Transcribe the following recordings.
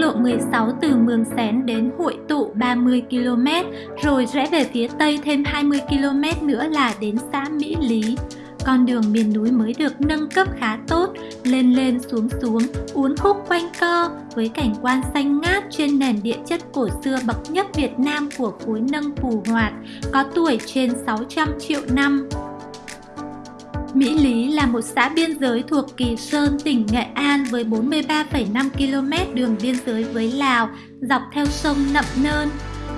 lộ 16 từ Mường Xén đến Hội Tụ 30 km, rồi rẽ về phía Tây thêm 20 km nữa là đến xã Mỹ Lý. Con đường miền núi mới được nâng cấp khá tốt, lên lên xuống xuống, uốn khúc quanh co với cảnh quan xanh ngát trên nền địa chất cổ xưa bậc nhất Việt Nam của khối nâng phù hoạt, có tuổi trên 600 triệu năm. Mỹ Lý là một xã biên giới thuộc Kỳ Sơn, tỉnh Nghệ An với 43,5 km đường biên giới với Lào, dọc theo sông Nậm Nơn.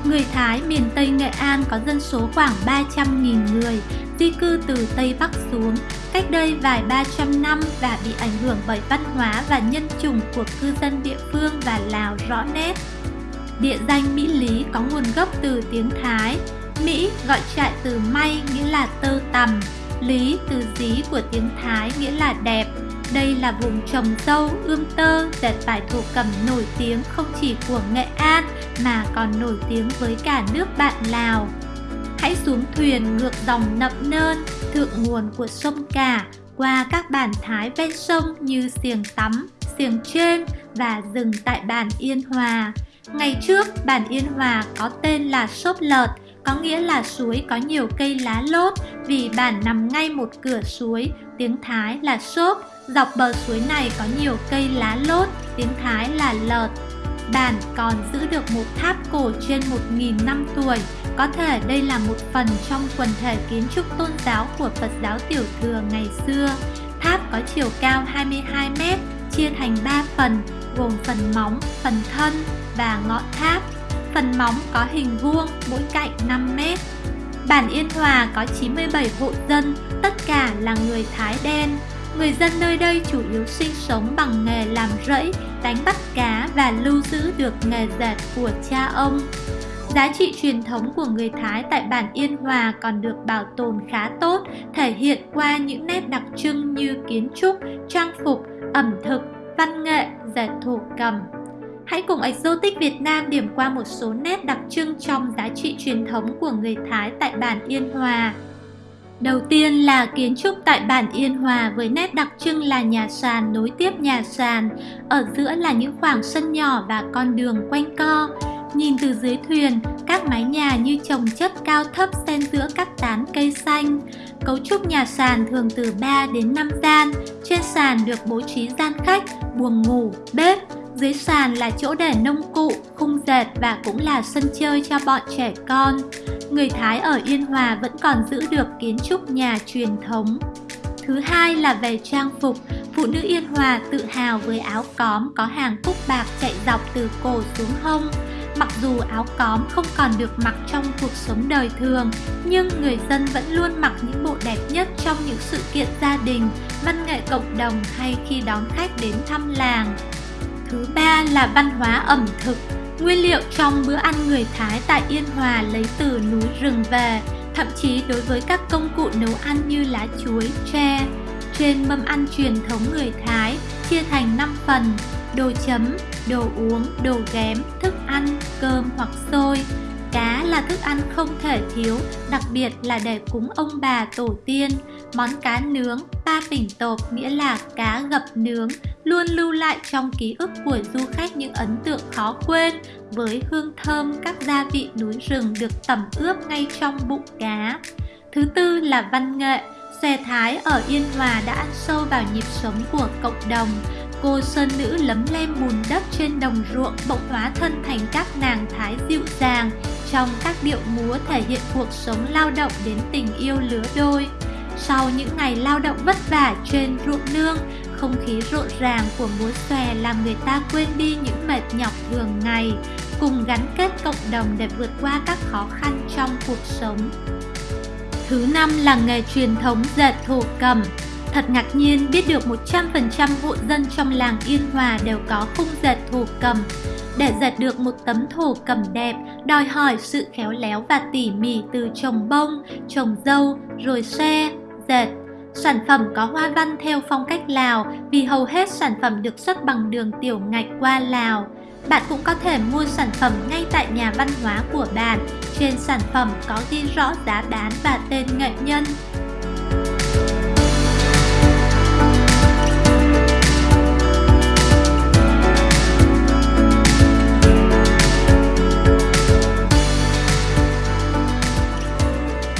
Người Thái miền Tây Nghệ An có dân số khoảng 300.000 người, di cư từ Tây Bắc xuống, cách đây vài 300 năm và bị ảnh hưởng bởi văn hóa và nhân chủng của cư dân địa phương và Lào rõ nét. Địa danh Mỹ Lý có nguồn gốc từ tiếng Thái. Mỹ gọi trại từ may nghĩa là tơ tằm, Lý từ dí của tiếng Thái nghĩa là đẹp. Đây là vùng trồng dâu, ươm tơ, dệt vải thổ cẩm nổi tiếng không chỉ của Nghệ An mà còn nổi tiếng với cả nước bạn Lào. Hãy xuống thuyền ngược dòng nậm nơn, thượng nguồn của sông Cả, qua các bản Thái ven sông như Xiềng Tắm, Xiềng Trên và dừng tại bản Yên Hòa. Ngày trước, bản Yên Hòa có tên là Sốp Lợt, có nghĩa là suối có nhiều cây lá lốt vì bản nằm ngay một cửa suối, tiếng Thái là Sốp. Dọc bờ suối này có nhiều cây lá lốt, tiếng Thái là lợt. Bản còn giữ được một tháp cổ trên 1.000 năm tuổi, có thể đây là một phần trong quần thể kiến trúc tôn giáo của Phật giáo Tiểu Thừa ngày xưa. Tháp có chiều cao 22 m, chia thành 3 phần, gồm phần móng, phần thân và ngọn tháp. Phần móng có hình vuông, mỗi cạnh 5 mét. Bản Yên Hòa có 97 hộ dân, tất cả là người Thái đen. Người dân nơi đây chủ yếu sinh sống bằng nghề làm rẫy, đánh bắt cá và lưu giữ được nghề dệt của cha ông. Giá trị truyền thống của người Thái tại bản Yên Hòa còn được bảo tồn khá tốt, thể hiện qua những nét đặc trưng như kiến trúc, trang phục, ẩm thực, văn nghệ, dệt thổ cầm. Hãy cùng Exotic Việt Nam điểm qua một số nét đặc trưng trong giá trị truyền thống của người Thái tại bản Yên Hòa. Đầu tiên là kiến trúc tại bản Yên Hòa với nét đặc trưng là nhà sàn nối tiếp nhà sàn, ở giữa là những khoảng sân nhỏ và con đường quanh co. Nhìn từ dưới thuyền, các mái nhà như chồng chất cao thấp xen giữa các tán cây xanh. Cấu trúc nhà sàn thường từ 3 đến 5 gian, trên sàn được bố trí gian khách, buồng ngủ, bếp, dưới sàn là chỗ để nông cụ, khung dệt và cũng là sân chơi cho bọn trẻ con. Người Thái ở Yên Hòa vẫn còn giữ được kiến trúc nhà truyền thống. Thứ hai là về trang phục, phụ nữ Yên Hòa tự hào với áo cóm có hàng cúc bạc chạy dọc từ cổ xuống hông. Mặc dù áo cóm không còn được mặc trong cuộc sống đời thường, nhưng người dân vẫn luôn mặc những bộ đẹp nhất trong những sự kiện gia đình, văn nghệ cộng đồng hay khi đón khách đến thăm làng. Thứ ba là văn hóa ẩm thực. Nguyên liệu trong bữa ăn người Thái tại Yên Hòa lấy từ núi rừng về, thậm chí đối với các công cụ nấu ăn như lá chuối, tre. Trên mâm ăn truyền thống người Thái chia thành 5 phần, đồ chấm, đồ uống, đồ ghém, thức ăn, cơm hoặc xôi. Cá là thức ăn không thể thiếu, đặc biệt là để cúng ông bà tổ tiên. Món cá nướng, ba pỉnh tộp nghĩa là cá gập nướng, luôn lưu lại trong ký ức của du khách những ấn tượng khó quên với hương thơm các gia vị núi rừng được tẩm ướp ngay trong bụng cá. Thứ tư là văn nghệ, xòe thái ở Yên Hòa đã ăn sâu vào nhịp sống của cộng đồng. Cô sơn nữ lấm lem bùn đất trên đồng ruộng bỗng hóa thân thành các nàng thái dịu dàng trong các điệu múa thể hiện cuộc sống lao động đến tình yêu lứa đôi. Sau những ngày lao động vất vả trên ruộng nương, không khí rộn ràng của múa xòe làm người ta quên đi những mệt nhọc thường ngày, cùng gắn kết cộng đồng để vượt qua các khó khăn trong cuộc sống. Thứ năm là nghề truyền thống dệt thổ cầm. Thật ngạc nhiên biết được 100% hộ dân trong làng Yên Hòa đều có khung dệt thổ cầm. Để dệt được một tấm thổ cầm đẹp, đòi hỏi sự khéo léo và tỉ mỉ từ trồng bông, trồng dâu, rồi xe, dệt. Sản phẩm có hoa văn theo phong cách Lào, vì hầu hết sản phẩm được xuất bằng đường tiểu ngạch qua Lào. Bạn cũng có thể mua sản phẩm ngay tại nhà văn hóa của bạn. Trên sản phẩm có ghi rõ giá bán và tên nghệ nhân.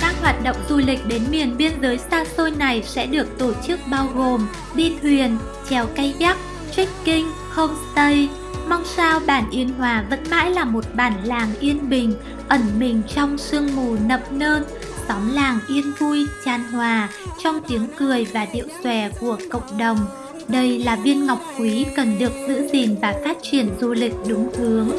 Các hoạt động du lịch đến miền biên giới xa xôi này sẽ được tổ chức bao gồm đi thuyền, chèo kayak, trekking, homestay. Mong sao bản Yên Hòa vẫn mãi là một bản làng yên bình, ẩn mình trong sương mù nập nơn, xóm làng yên vui, chan hòa trong tiếng cười và điệu xòe của cộng đồng. Đây là viên ngọc quý cần được giữ gìn và phát triển du lịch đúng hướng.